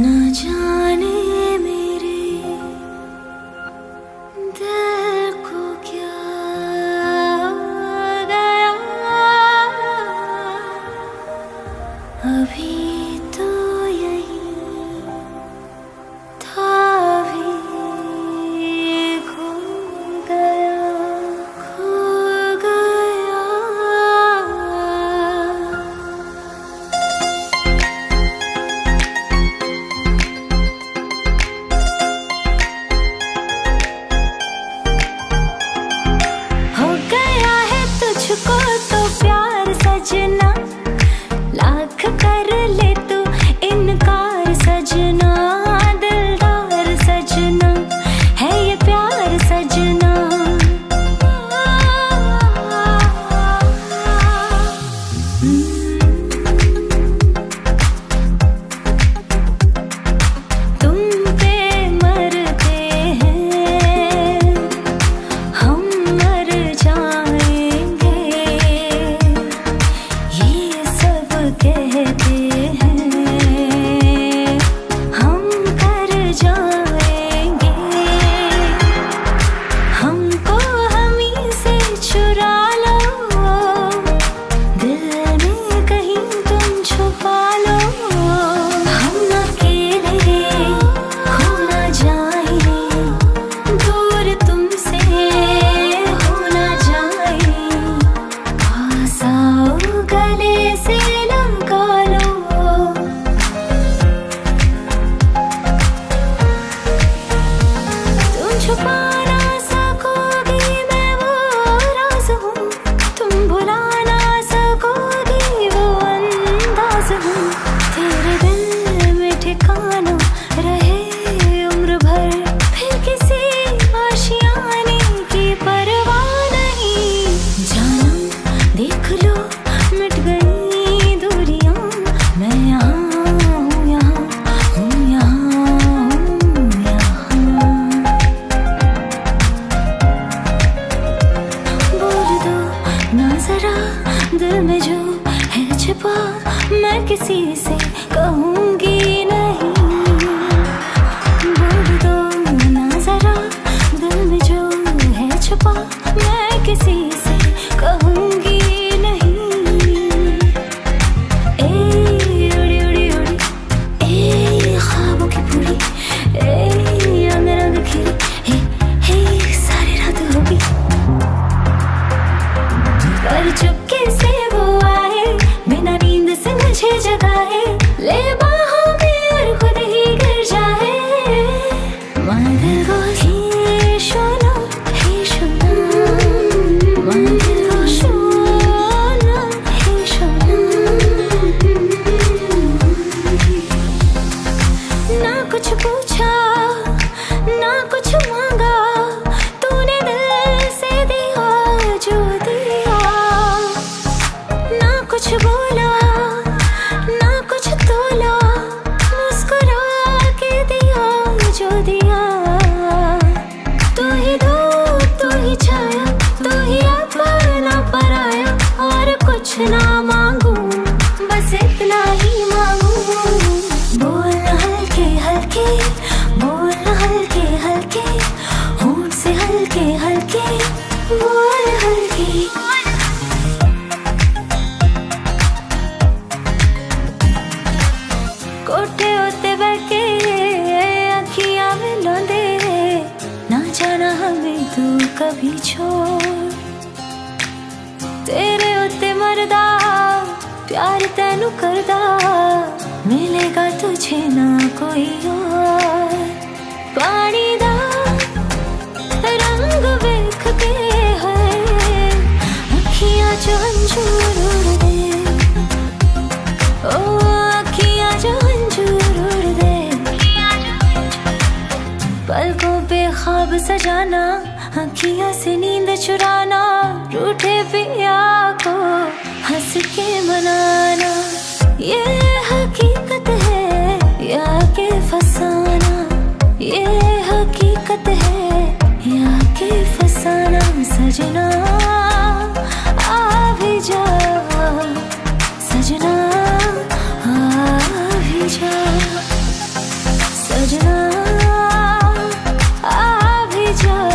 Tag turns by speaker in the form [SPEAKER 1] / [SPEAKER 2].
[SPEAKER 1] 那家里。छुपा मैं किसी से कहूँगी नहीं। बोल दो ना जरा, दिल में जो है छुपा, मैं किसी से तुझे जगाए ले बाहों में और खुद ही गिर जाए मांगो ना कुछ पूछा, ना कुछ मांगा। तूने दिल से दिया, जो दिया। ना कुछ बोला time हमें तू कभी छोड़। तेरे उत्ते मरदा, प्यार तेन करदा। मिलेगा तुझे ना कोई और। पानी दा रंग वेख के है। अखियाँ चो जाना, आखियों से नींद चुराना रूठे पिया को, हंस के मनाना। ये हकीकत है, या के फसाना। ये हकीकत है, या के फसाना, सजना। just